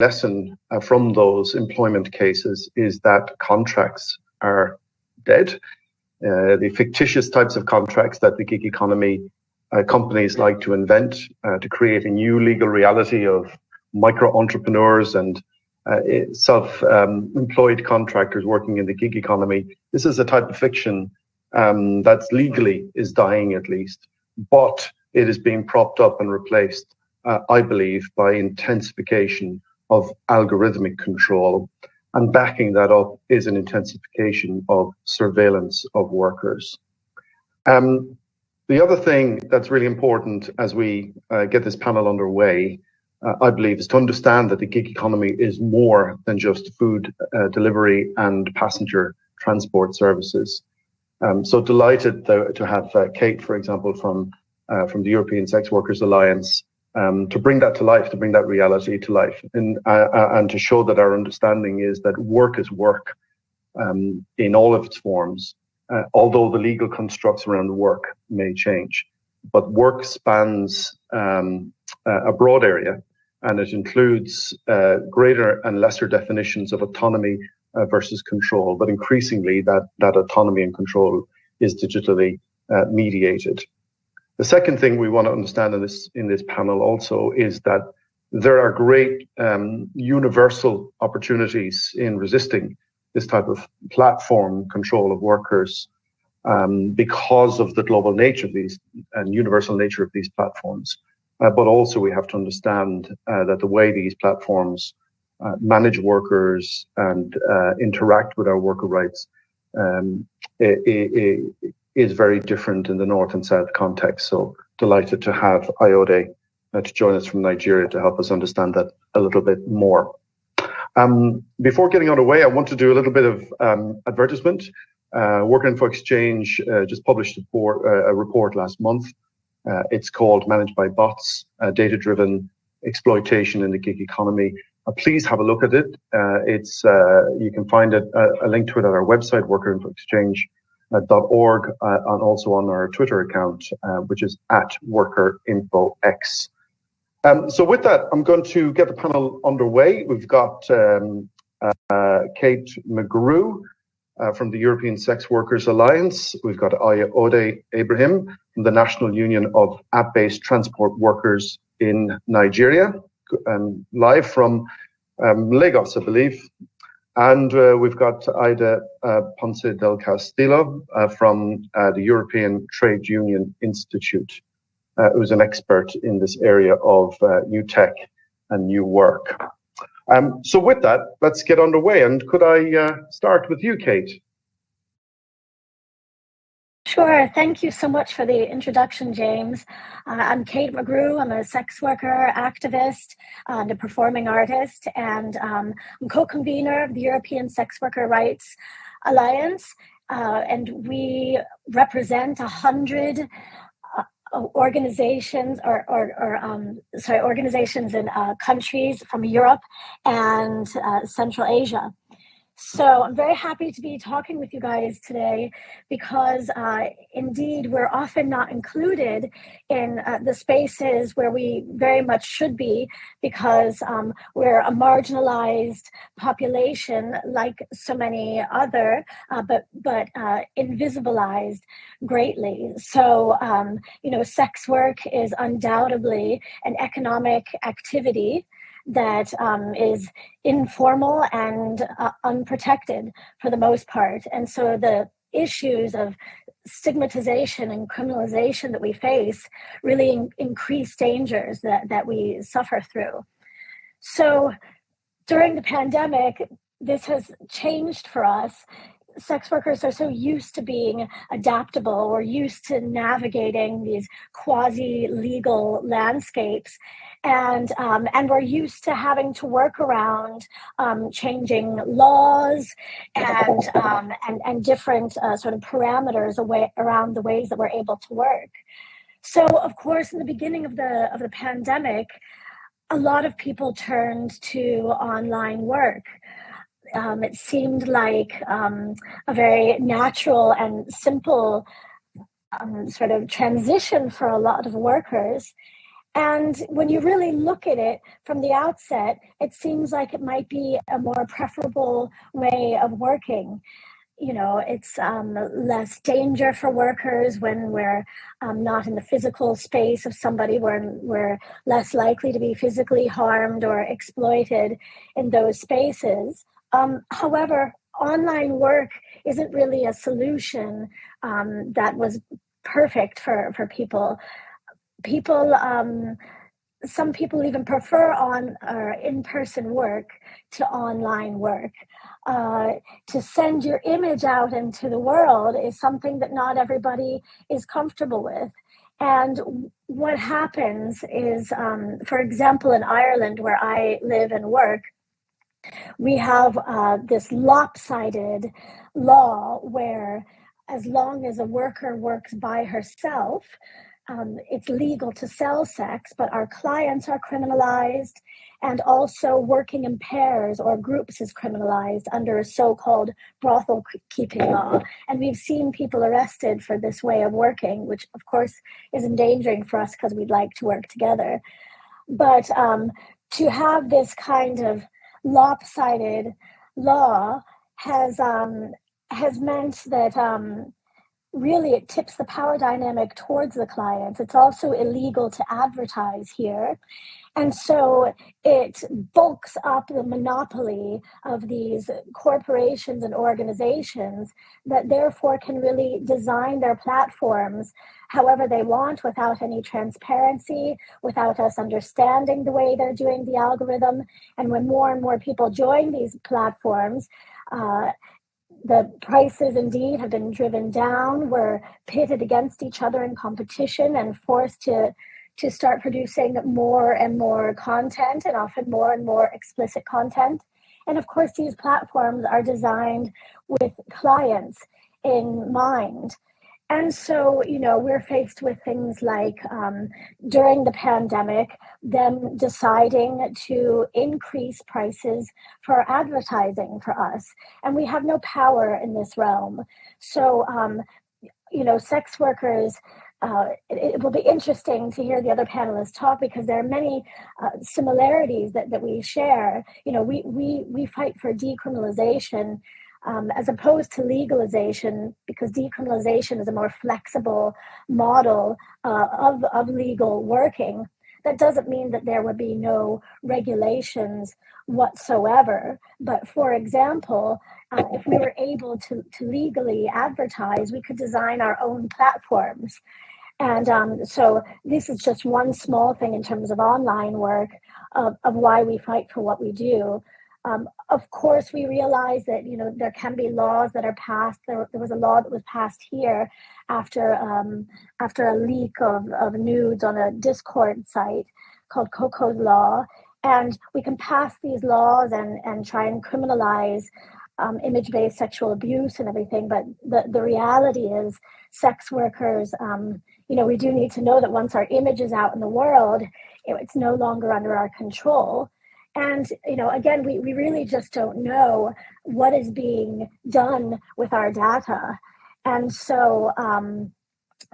lesson uh, from those employment cases is that contracts are dead. Uh, the fictitious types of contracts that the gig economy uh, companies like to invent uh, to create a new legal reality of micro entrepreneurs and uh, self um, employed contractors working in the gig economy. This is a type of fiction um, that's legally is dying at least, but it is being propped up and replaced, uh, I believe, by intensification of algorithmic control. And backing that up is an intensification of surveillance of workers. Um, the other thing that's really important as we uh, get this panel underway, uh, I believe, is to understand that the gig economy is more than just food uh, delivery and passenger transport services. Um, so delighted to, to have uh, Kate, for example, from uh, from the European Sex Workers Alliance, um, to bring that to life, to bring that reality to life, and uh, uh, and to show that our understanding is that work is work um, in all of its forms, uh, although the legal constructs around work may change. But work spans um, a broad area, and it includes uh, greater and lesser definitions of autonomy uh, versus control. But increasingly, that that autonomy and control is digitally uh, mediated. The second thing we want to understand in this in this panel also is that there are great um, universal opportunities in resisting this type of platform control of workers um, because of the global nature of these and universal nature of these platforms. Uh, but also we have to understand uh, that the way these platforms uh, manage workers and uh, interact with our worker rights um, it, it, is very different in the North and South context. So delighted to have Ayode uh, to join us from Nigeria to help us understand that a little bit more. Um, before getting underway, I want to do a little bit of um, advertisement. Uh, Worker Info Exchange uh, just published a report, uh, a report last month. Uh, it's called Managed by Bots, uh, Data-Driven Exploitation in the Gig Economy. please have a look at it. it's You can find it, a link to it at our website, Worker Info Exchange .org uh, and also on our Twitter account, uh, which is at workerinfox. Um, so with that, I'm going to get the panel underway. We've got um, uh, Kate McGrew uh, from the European Sex Workers Alliance. We've got Ayode Ibrahim from the National Union of App-Based Transport Workers in Nigeria, and live from um, Lagos, I believe. And uh, we've got Ida uh, Ponce del Castillo uh, from the European Trade Union Institute, who's an expert in this area of new tech and new work. Um, so with that, let's get underway. And could I start with you, Kate? Sure. Thank you so much for the introduction, James. Uh, I'm Kate McGrew. I'm a sex worker, activist, and a performing artist, and um, I'm co-convener of the European Sex Worker Rights Alliance. Uh, and we represent a hundred uh, organizations or, or, or um, sorry organizations in uh, countries from Europe and uh, Central Asia. So I'm very happy to be talking with you guys today because uh, indeed we're often not included in uh, the spaces where we very much should be because um, we're a marginalized population like so many other, uh, but, but uh, invisibilized greatly. So, um, you know, sex work is undoubtedly an economic activity that um, is informal and uh, unprotected for the most part. And so the issues of stigmatization and criminalization that we face really in- increase dangers that, that we suffer through. So during the pandemic, this has changed for us sex workers are so used to being adaptable or used to navigating these quasi legal landscapes and um, and we're used to having to work around um, changing laws and um, and and different uh, sort of parameters away around the ways that we're able to work. So of course, in the beginning of the of the pandemic, a lot of people turned to online work. Um, it seemed like um, a very natural and simple um, sort of transition for a lot of workers. And when you really look at it from the outset, it seems like it might be a more preferable way of working you know, it's um, less danger for workers when we're um, not in the physical space of somebody. We're, we're less likely to be physically harmed or exploited in those spaces. Um, however, online work isn't really a solution um, that was perfect for, for people. People, um, some people even prefer on or in-person work to online work uh, to send your image out into the world is something that not everybody is comfortable with. And what happens is, um, for example, in Ireland, where I live and work, we have uh, this lopsided law where, as long as a worker works by herself, um, it's legal to sell sex, but our clients are criminalized, and also working in pairs or groups is criminalized under a so-called brothel keeping law. And we've seen people arrested for this way of working, which of course is endangering for us because we'd like to work together. But um, to have this kind of lopsided law has um, has meant that um, really it tips the power dynamic towards the clients. It's also illegal to advertise here. And so it bulks up the monopoly of these corporations and organizations that therefore can really design their platforms however they want without any transparency, without us understanding the way they're doing the algorithm. And when more and more people join these platforms, uh, the prices indeed have been driven down. We're pitted against each other in competition and forced to to start producing more and more content and often more and more explicit content. And of course, these platforms are designed with clients in mind. And so, you know, we're faced with things like um, during the pandemic, them deciding to increase prices for advertising for us. And we have no power in this realm. So, um, you know, sex workers, uh, it, it, will be interesting to hear the other panelists talk because there are many uh, similarities that, that we share. You know, we, we, we fight for decriminalization um, as opposed to legalization, because decriminalization is a more flexible model uh, of, of legal working. That doesn't mean that there would be no regulations whatsoever. But for example, uh, if we were able to, to legally advertise, we could design our own platforms. And um, so this is just one small thing in terms of online work of, of why we fight for what we do. Um, of course, we realize that you know there can be laws that are passed. There, there was a law that was passed here after um, after a leak of, of nudes on a Discord site called Coco's Law, and we can pass these laws and and try and criminalize um, image-based sexual abuse and everything. But the the reality is, sex workers. You know, we do need to know that once our image is out in the world, it's no longer under our control and, you know, again, we, we really just don't know what is being done with our data. And so, um,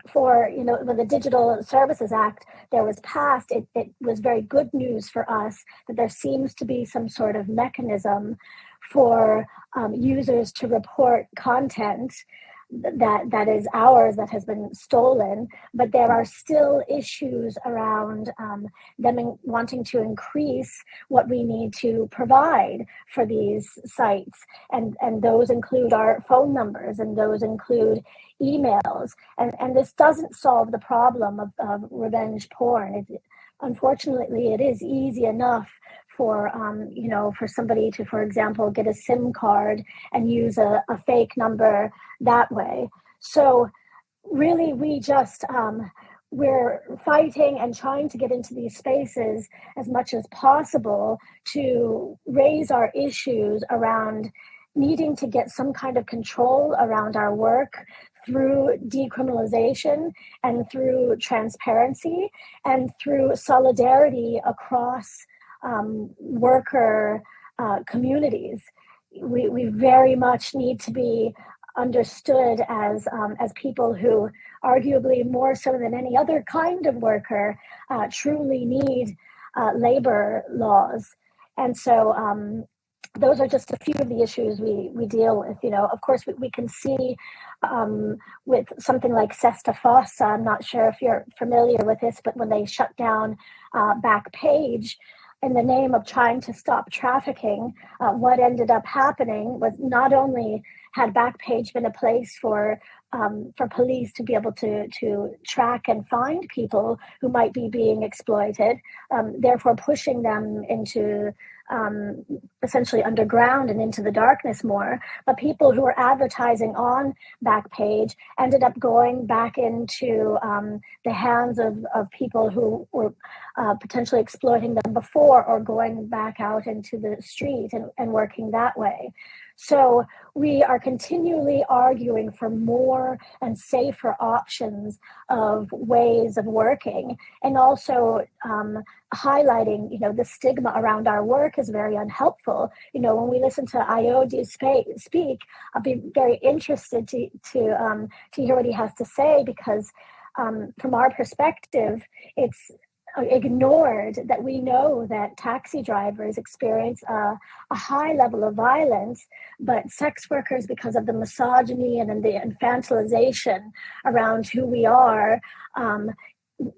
for you know when the digital services act there was passed it, it was very good news for us that there seems to be some sort of mechanism for um, users to report content that that is ours that has been stolen but there are still issues around um, them in, wanting to increase what we need to provide for these sites. And and those include our phone numbers and those include emails. And and this doesn't solve the problem of, of revenge porn. It, unfortunately it is easy enough for um, you know for somebody to for example get a sim card and use a, a fake number that way. So really we just um, we're fighting and trying to get into these spaces as much as possible to raise our issues around needing to get some kind of control around our work through decriminalization and through transparency and through solidarity across um, worker uh, communities. We, we very much need to be understood as um, as people who, arguably more so than any other kind of worker, uh, truly need uh, labor laws. And so um, those are just a few of the issues we, we deal with. You know, of course, we, we can see um, with something like SESTA FOSTA, I'm not sure if you're familiar with this, but when they shut down uh, Backpage, in the name of trying to stop trafficking, uh, what ended up happening was not only had Backpage been a place for um, for police to be able to to track and find people who might be being exploited, um, therefore pushing them into um, essentially underground and into the darkness more. But people who were advertising on Backpage ended up going back into um, the hands of, of people who were uh, potentially exploiting them before or going back out into the street and, and working that way. So we are continually arguing for more and safer options of ways of working, and also um, highlighting, you know, the stigma around our work is very unhelpful. You know, when we listen to Ayode speak, I'll be very interested to to um, to hear what he has to say because. Um, from our perspective, it's ignored that we know that taxi drivers experience a, a, high level of violence, but sex workers, because of the misogyny and the infantilization around who we are, um,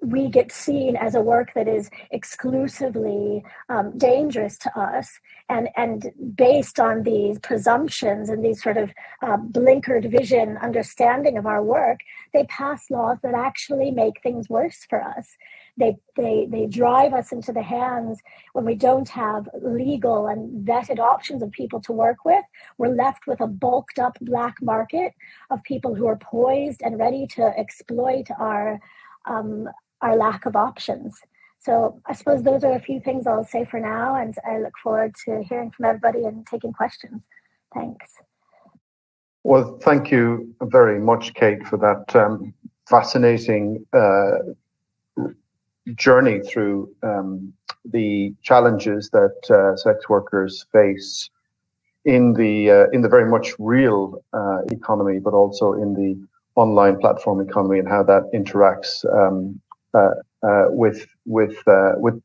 we get seen as a work that is exclusively um, dangerous to us and and based on these presumptions and these sort of uh, blinkered vision understanding of our work they pass laws that actually make things worse for us they, they, they drive us into the hands when we don't have legal and vetted options of people to work with. We're left with a bulked up black market of people who are poised and ready to exploit our, um, our lack of options. So I suppose those are a few things I'll say for now, and I look forward to hearing from everybody and taking questions. Thanks. Well, thank you very much, Kate, for that um, fascinating uh, journey through um, the challenges that uh, sex workers face in the uh, in the very much real uh, economy, but also in the online platform economy and how that interacts um, uh, uh, with with uh, with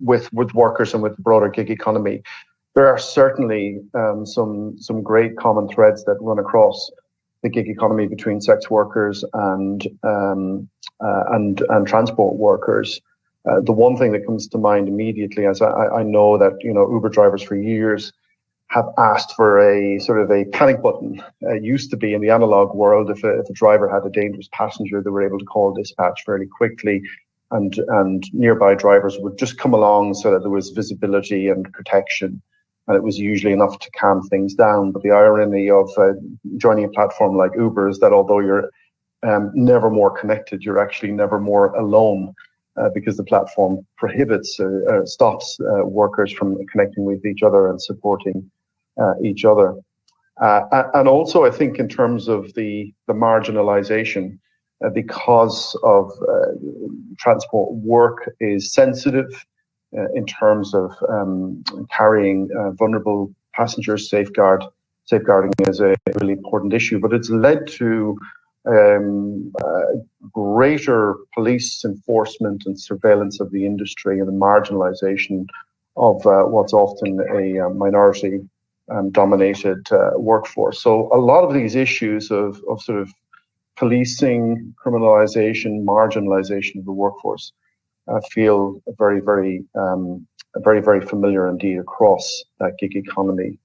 with with workers and with the broader gig economy. There are certainly um, some some great common threads that run across the gig economy between sex workers and um, uh, and and transport workers. Uh, the one thing that comes to mind immediately, as I, I, know that you know Uber drivers for years have asked for a sort of a panic button. It used to be in the analog world, if a, if a driver had a dangerous passenger, they were able to call dispatch fairly quickly, and and nearby drivers would just come along so that there was visibility and protection and it was usually enough to calm things down. But the irony of uh, joining a platform like Uber is that although you're um, never more connected, you're actually never more alone. Uh, because the platform prohibits, uh, uh stops uh, workers from connecting with each other and supporting each other. and also, I think in terms of the, the marginalization, because of transport work is sensitive, uh, in terms of um, carrying uh, vulnerable passengers, safeguard safeguarding is a really important issue. But it's led to um, uh, greater police enforcement and surveillance of the industry and the marginalisation of uh, what's often a uh, minority um, dominated uh, workforce. So a lot of these issues of, of sort of policing, criminalisation, marginalisation of the workforce uh, feel very, very, um, very, very familiar indeed across that gig economy.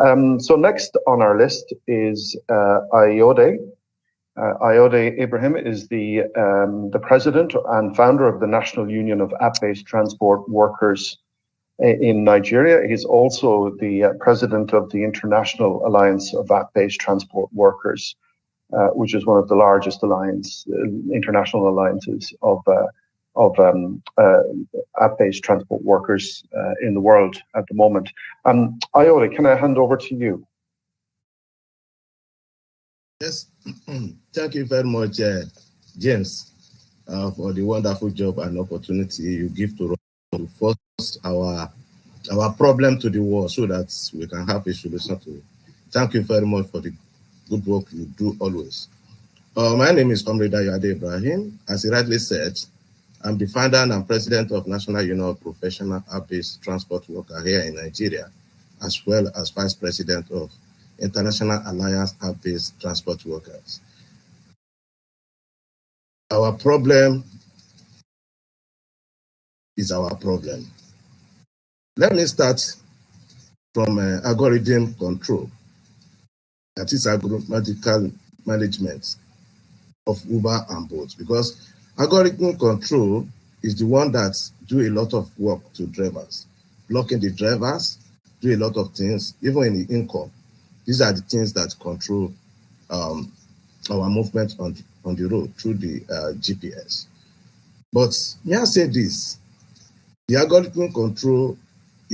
Um, so next on our list is uh, Ayode. Uh, Ayode Ibrahim is the um, the president and founder of the National Union of App-based Transport Workers in Nigeria. He's also the uh, president of the International Alliance of App-based Transport Workers, uh, which is one of the largest alliance uh, international alliances of uh, of um, uh, app-based transport workers uh, in the world at the moment. Um, Ayode, can I hand over to you? Yes, thank you very much, James, for the wonderful job and opportunity you give to us to force our our problem to the world so that we can have a solution to it. Thank you very much for the good work you do always. Uh, my name is Comrade Ayode Ibrahim. As he rightly said, I'm the founder and president of National Union of Professional App-Based Transport Worker here in Nigeria, as well as vice president of International Alliance App-Based Transport Workers. Our problem is our problem. Let me start from uh, algorithm control, that is algorithmical management of Uber and Bolt, because algorithm control is the one that do a lot of work to drivers, blocking the drivers, do a lot of things, even in the income. These are the things that control um, our movement on, on the road through the uh, GPS. But may I say this, the algorithm control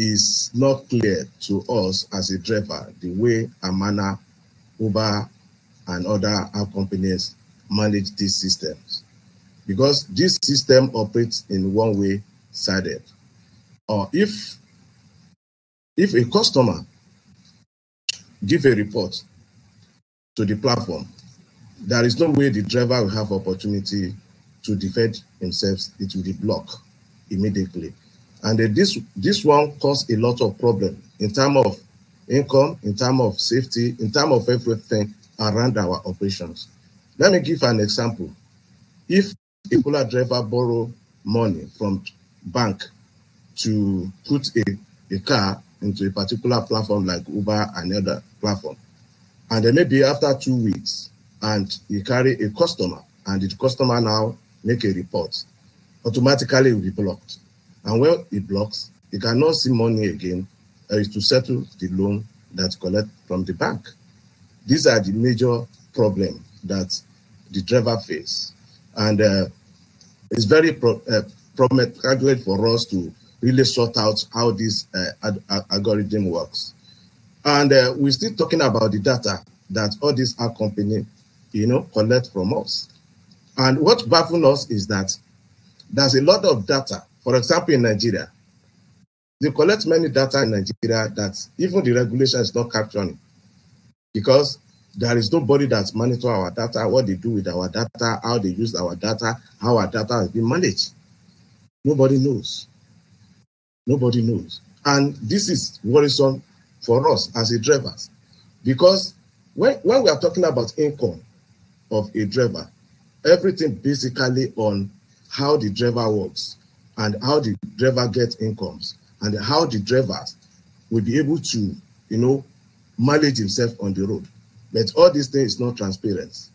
is not clear to us as a driver the way Amana, Uber, and other app companies manage these systems. Because this system operates in one way sided. Or if if a customer give a report to the platform, there is no way the driver will have opportunity to defend himself. It will be blocked immediately. And this, this one caused a lot of problem in terms of income, in terms of safety, in terms of everything around our operations. Let me give an example. If a cola driver borrow money from bank to put a, a car into a particular platform like Uber and other platform, and then maybe after two weeks, and you carry a customer, and the customer now make a report, automatically will be blocked. And when it blocks, you cannot see money again uh, to settle the loan that collect from the bank. These are the major problem that the driver face. And uh, it's very pro uh, problematic for us to really sort out how this uh, algorithm works. And uh, we're still talking about the data that all these app company, you know, collect from us. And what baffles us is that there's a lot of data for example, in Nigeria, they collect many data in Nigeria that even the regulation is not capturing because there is nobody that monitor our data, what they do with our data, how they use our data, how our data has been managed. Nobody knows. Nobody knows. And this is worrisome for us as a drivers because when, when we are talking about income of a driver, everything basically on how the driver works and how the driver gets incomes and how the drivers will be able to, you know, manage himself on the road. But all these things is not transparent.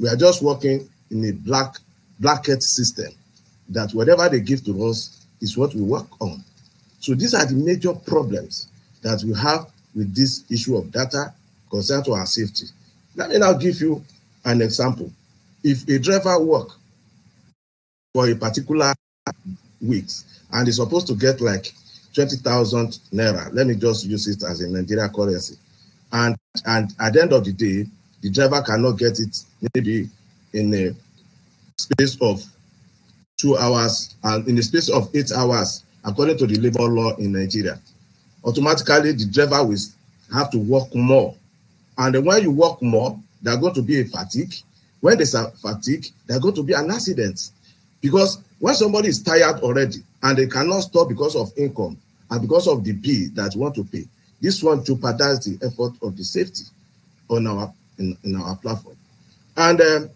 We are just working in a black blanket system that whatever they give to us is what we work on. So these are the major problems that we have with this issue of data concerned to our safety. Let me now give you an example. If a driver work for a particular weeks and is supposed to get like 20,000 naira. Let me just use it as a Nigeria currency. And, and at the end of the day, the driver cannot get it maybe in a space of two hours and in the space of eight hours, according to the labor law in Nigeria. Automatically, the driver will have to work more. And when you work more, there's going to be a fatigue. When there's a fatigue, there's going to be an accident. Because when somebody is tired already and they cannot stop because of income and because of the bill that want to pay, this one jeopardizes the effort of the safety on our in, in our platform. And um,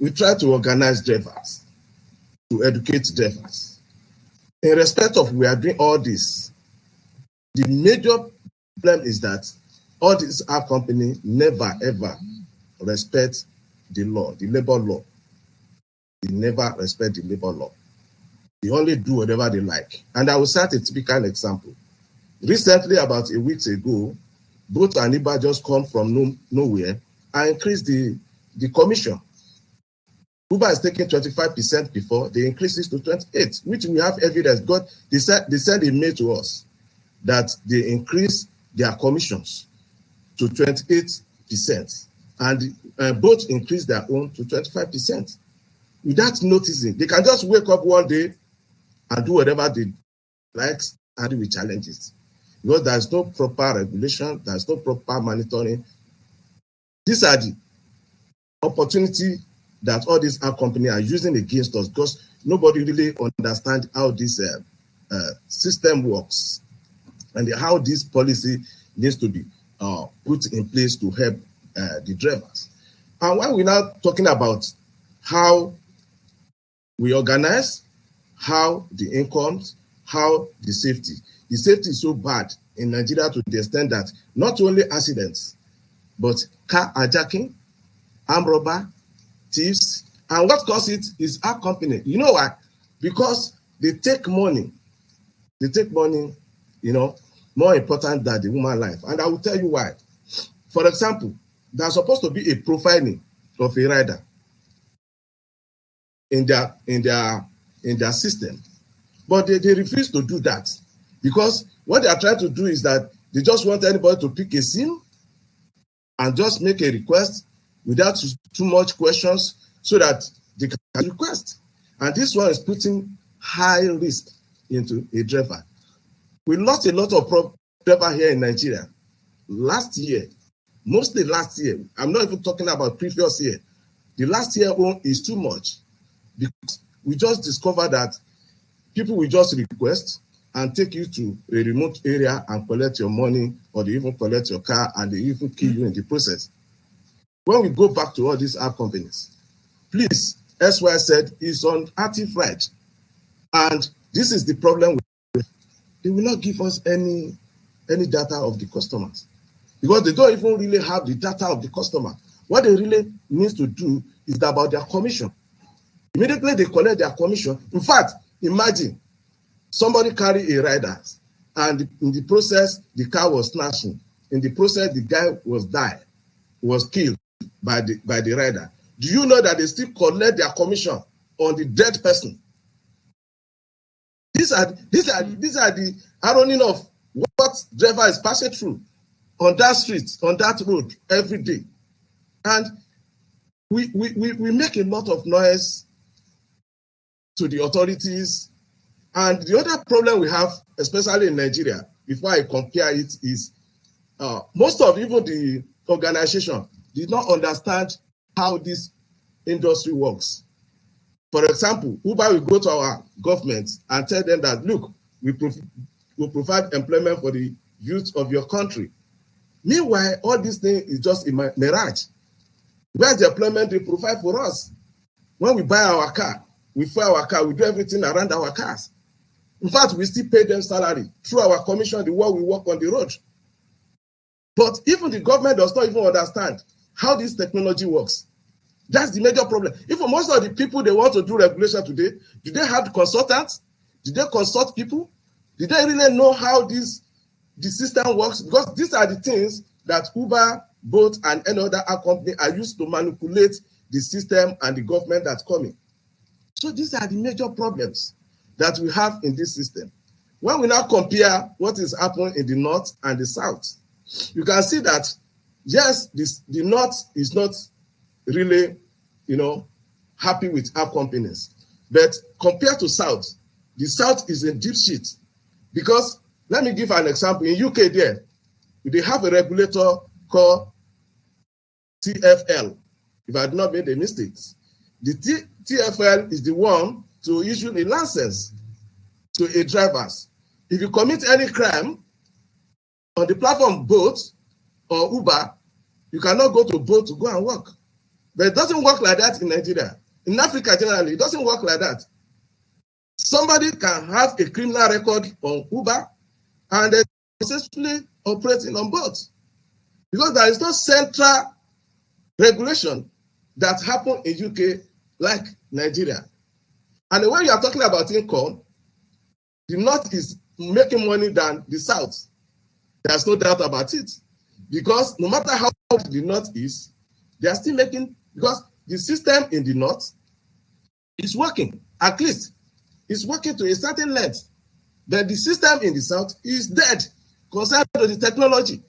we try to organize drivers, to educate drivers. In respect of we are doing all this, the major problem is that all these app company never ever respect the law, the labor law. They never respect the labor law. They only do whatever they like. And I will cite a typical example. Recently, about a week ago, Bolt and Uber just come from no, nowhere and increase the, the commission. Uber is taking 25% before, they increase this to 28, which we have evidence. God, they said they sent a mail to us that they increase their commissions to 28%, and uh, Bolt increase their own to 25% without noticing. They can just wake up one day and do whatever they like and deal with challenges. Because there's no proper regulation, there's no proper monitoring. these are the opportunity that all these app companies are using against us because nobody really understand how this uh, uh, system works and how this policy needs to be uh, put in place to help uh, the drivers. And when we're now talking about how we organize, how the incomes, how the safety. The safety is so bad in Nigeria to the extent that not only accidents, but car hijacking, armed robber, thieves, and what causes it is our company. You know why? Because they take money. They take money, you know, more important than the human life. And I will tell you why. For example, there's supposed to be a profiling of a rider in their in their in their system. But they, they refuse to do that because what they are trying to do is that they just want anybody to pick a sim and just make a request without too much questions so that they can request. And this one is putting high risk into a driver. We lost a lot of driver here in Nigeria last year, mostly last year. I'm not even talking about previous year. The last year one is too much because we just discovered that people will just request and take you to a remote area and collect your money or they even collect your car and they even kill you in the process. When we go back to all these app companies, please, SY said is on active right. And this is the problem. They will not give us any, any data of the customers because they don't even really have the data of the customer. What they really need to do is about their commission. Immediately they collect their commission. In fact, imagine somebody carry a rider and in the process the car was snatching. In the process the guy was died, was killed by the by the rider. Do you know that they still collect their commission on the dead person? These are these are these are the ironing of what driver is passing through on that street, on that road every day. And we, we, we, we make a lot of noise to the authorities. And the other problem we have, especially in Nigeria, before I compare it, is uh, most of even the organization did not understand how this industry works. For example, Uber will go to our government and tell them that, look, we will provide employment for the youth of your country. Meanwhile, all this thing is just a mirage. Where's the employment they provide for us? When we buy our car, we fuel our car, we do everything around our cars. In fact, we still pay them salary through our commission, the work we work on the road. But even the government does not even understand how this technology works. That's the major problem. Even most of the people they want to do regulation today, do they have consultants? Did they consult people? Did they really know how this the system works? Because these are the things that Uber, Bolt, and any other company are used to manipulate the system and the government that's coming. So these are the major problems that we have in this system. When we now compare what is happening in the north and the south, you can see that yes, this, the north is not really, you know, happy with our companies. But compared to south, the south is a deep shit. Because let me give an example. In UK there, they have a regulator called TFL, if I had not made a mistake. The TFL is the one to issue a license to a drivers. If you commit any crime on the platform Bolt or Uber, you cannot go to Bolt to go and work. But it doesn't work like that in Nigeria. In Africa generally, it doesn't work like that. Somebody can have a criminal record on Uber and successfully operating on Bolt because there is no central regulation that happen in UK like Nigeria. And when you are talking about income, the North is making money than the South. There's no doubt about it. Because no matter how the North is, they are still making, because the system in the North is working. At least it's working to a certain length. But the system in the South is dead concerning the technology.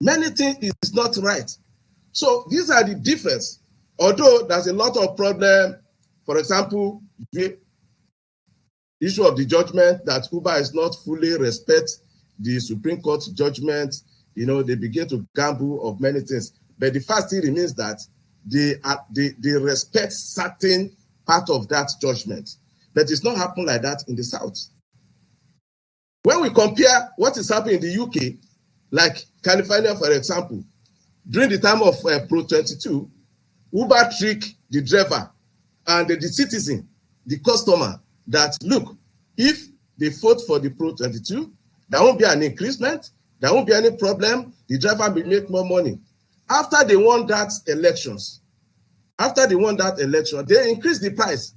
Many things is not right. So these are the difference Although there's a lot of problem, for example, the issue of the judgment that Uber is not fully respect the Supreme Court judgment, you know, they begin to gamble of many things. But the fact still remains that they, are, they, they respect certain part of that judgment. But it's not happening like that in the South. When we compare what is happening in the UK, like California, for example, during the time of uh, Prop 22, Uber trick the driver and the, the citizen, the customer, that look, if they vote for the Prop 22, there won't be an increasement, there won't be any problem, the driver will make more money. After they won that elections, after they won that election, they increase the price.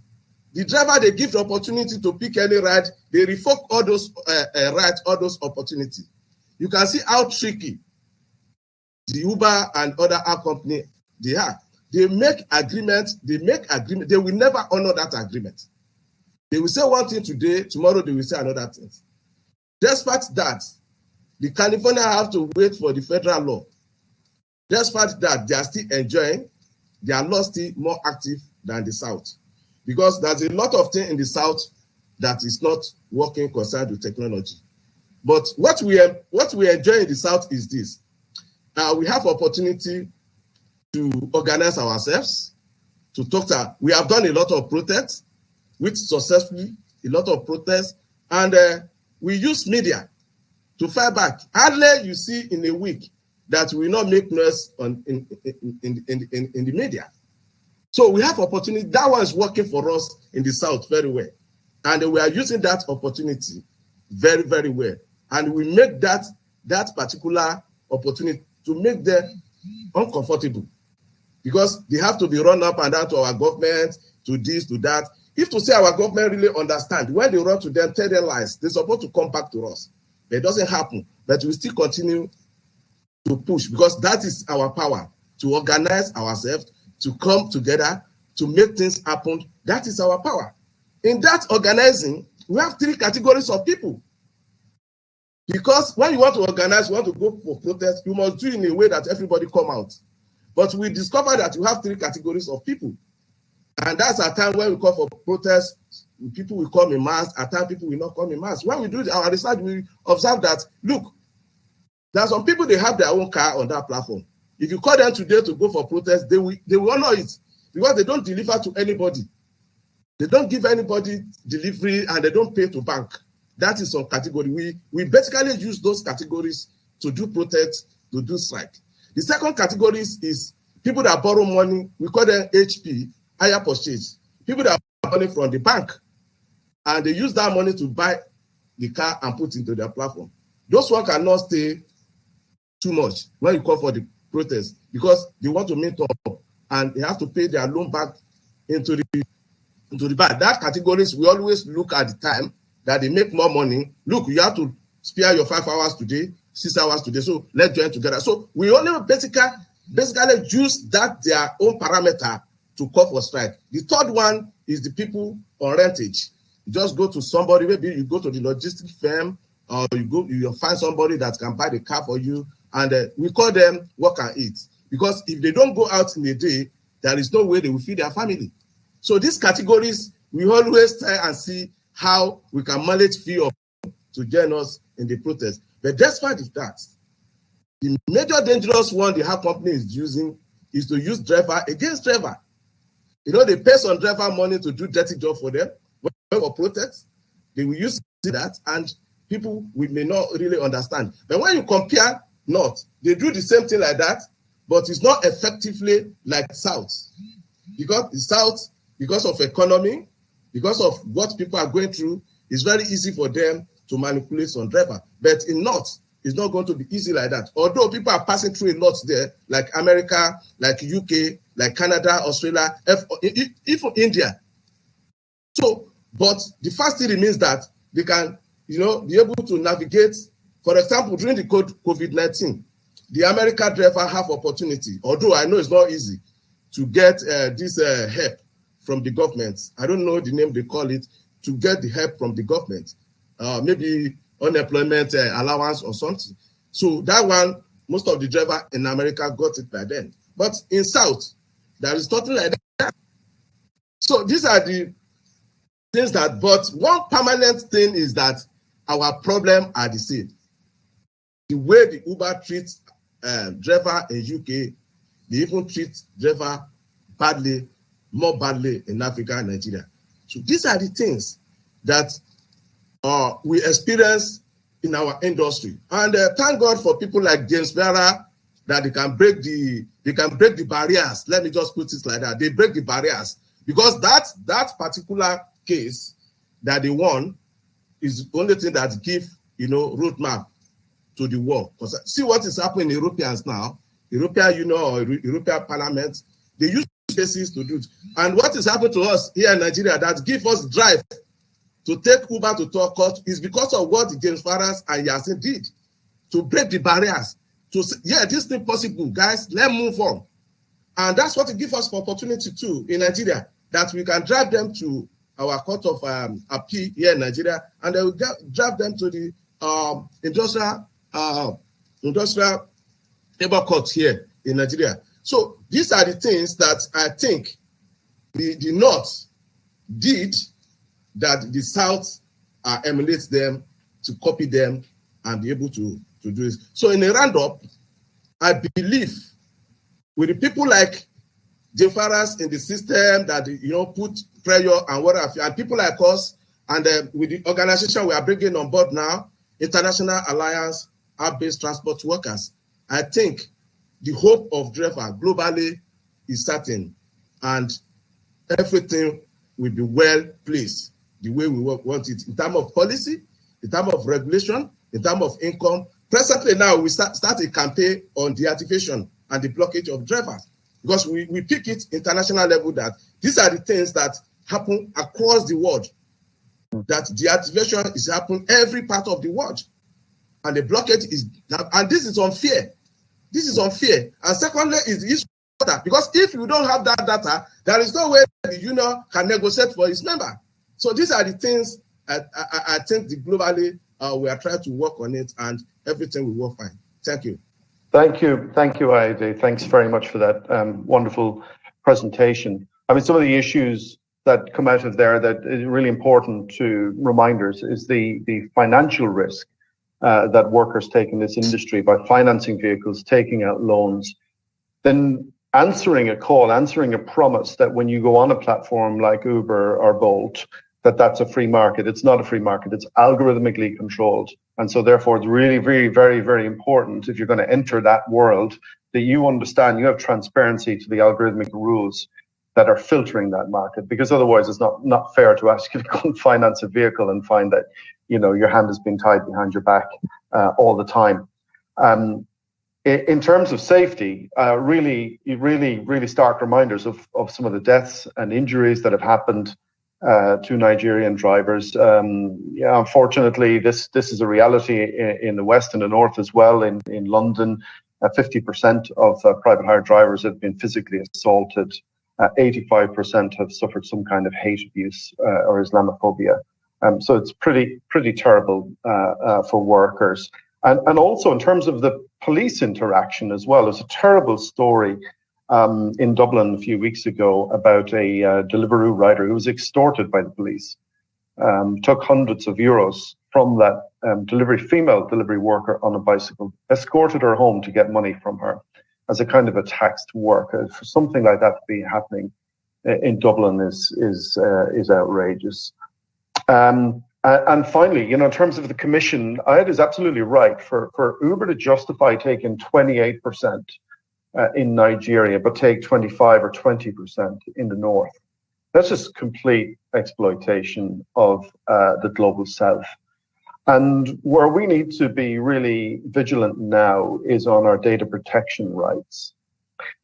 The driver, they give the opportunity to pick any ride, they revoke all those uh, uh, rights, all those opportunities. You can see how tricky the Uber and other app company they are. They make agreement, they make agreement, they will never honor that agreement. They will say one thing today, tomorrow they will say another thing. Despite that, the California have to wait for the federal law. Despite that, they are still enjoying, their law still more active than the South. Because there's a lot of things in the South that is not working concerned with technology. But what we what we enjoy in the South is this. Uh, we have opportunity to organize ourselves, to talk to, we have done a lot of protests, which successfully, a lot of protests, and uh, we use media to fight back. Hardly you see in a week that we not make noise on in, in, in, in, in the media. So we have opportunity. That one is working for us in the South very well. And we are using that opportunity very, very well. And we make that that particular opportunity to make them uncomfortable because they have to be run up and down to our government, to this, to that. If to say our government really understand, when they run to them, tell their lies, they're supposed to come back to us. But it doesn't happen. But we still continue to push because that is our power to organize ourselves, to come together, to make things happen. That is our power. In that organizing, we have three categories of people. Because when you want to organize, you want to go for protest, you must do in a way that everybody come out. But we discovered that you have three categories of people. And that's a time when we call for protest. People will come in mass, at time people will not come in mass. When we do our research, we observe that look, there are some people they have their own car on that platform. If you call them today to go for protest, they will they will honor it because they don't deliver to anybody. They don't give anybody delivery and they don't pay to bank. That is some category. We we basically use those categories to do protest, to do strike. The second category is people that borrow money. We call them HP, hire purchase. People that borrow money from the bank and they use that money to buy the car and put into their platform. Those one cannot stay too much when you call for the protest because they want to meet up and they have to pay their loan back into the into the bank. That categories we always look at the time that they make more money. Look, you have to spare your five hours today six hours today. So let's join together. So we only basically basically use that their own parameter to call for strike. The third one is the people on rentage. You just go to somebody, maybe you go to the logistic firm, or you go, you find somebody that can buy the car for you, and uh, we call them work and eat. Because if they don't go out in a day, there is no way they will feed their family. So these categories, we always try and see how we can manage few of to join us in the protest. But despite that, the major dangerous one the app company is using is to use driver against driver. You know, they pay some driver money to do dirty job for them for protest. They will use that, and people we may not really understand. But when you compare North, they do the same thing like that, but it's not effectively like South. Because the South, because of economy, because of what people are going through, it's very easy for them to manipulate some driver. But in North, it's not going to be easy like that. Although people are passing through a lot there, like America, like UK, like Canada, Australia, even India. So, but the first thing remains that they can, you know, be able to navigate. For example, during the COVID-19, the American driver have opportunity, although I know it's not easy to get uh, this uh, help from the government. I don't know the name they call it, to get the help from the government uh, maybe unemployment uh, allowance or something. So that one, most of the driver in America got it by then. But in South, there is nothing like that. So these are the things that, but one permanent thing is that our problem are the same. The way the Uber treats uh, driver in UK they even treat driver badly, more badly in Africa and Nigeria. So these are the things that uh, we experience in our industry. And uh, thank God for people like James Farrar that they can break the they can break the barriers. Let me just put it like that. They break the barriers because that that particular case that they won is the only thing that give you know roadmap to the world. Because see what is happening in Europeans now, European Union or European Parliament, they use cases to do it. And what is happening to us here in Nigeria that give us drive to take Uber to talk court is because of what James Farras and Yasin did to break the barriers. To say, yeah, this thing possible, guys. Let's move on, and that's what it gives us opportunity too in Nigeria that we can drive them to our court of um, appeal here in Nigeria, and we get, drive them to the um, industrial uh, industrial labor court here in Nigeria. So these are the things that I think the, the North did that the South uh, emulates them to copy them and be able to, to do this. So in a roundup, I believe with the people like Jefaras in the system that you know put pressure and what have you, and people like us, and uh, with the organization we are bringing on board now, International Alliance App-Based Transport Workers, I think the hope of driver globally is certain, and everything will be well placed the way we want it in terms of policy, in terms of regulation, in terms of income. Presently now, we start, start a campaign on deactivation and the blockage of drivers because we, we pick it international level that these are the things that happen across the world. That deactivation is happening every part of the world. And the blockage is, and this is unfair. This is unfair. And secondly, is the issue because if you don't have that data, there is no way the union can negotiate for its member. So these are the things I, I, I think the globally uh, we are trying to work on it and everything will work fine. Thank you. Thank you. Thank you, Ayode. Thanks very much for that um, wonderful presentation. I mean, some of the issues that come out of there that is really important to reminders is the, the financial risk uh, that workers take in this industry by financing vehicles, taking out loans, then answering a call, answering a promise that when you go on a platform like Uber or Bolt, that that's a free market. It's not a free market. It's algorithmically controlled. And so therefore it's really, very, very, very important if you're going to enter that world that you understand you have transparency to the algorithmic rules that are filtering that market because otherwise it's not, not fair to ask you to go and finance a vehicle and find that, you know, your hand has been tied behind your back uh, all the time. Um, in terms of safety, uh, really, really, really stark reminders of, of some of the deaths and injuries that have happened uh, to Nigerian drivers. Um, yeah, unfortunately, this this is a reality in, in, the west and the north as well. In in London, uh, 50% of uh, private hire drivers have been physically assaulted. 85% uh, have suffered some kind of hate abuse uh, or Islamophobia. Um, so it's pretty pretty terrible uh, for workers. And, and also in terms of the police interaction as well, it's a terrible story um, in Dublin a few weeks ago about a uh, Deliveroo rider who was extorted by the police, um, took hundreds of euros from that um, delivery female delivery worker on a bicycle, escorted her home to get money from her as a kind of a taxed work. Uh, for something like that to be happening in Dublin is is uh, is outrageous. Um, and finally, you know, in terms of the commission, Ed is absolutely right. For for Uber to justify taking 28 percent uh, in Nigeria, but take 25 or 20% in the north. That's just complete exploitation of uh, the global south. And where we need to be really vigilant now is on our data protection rights.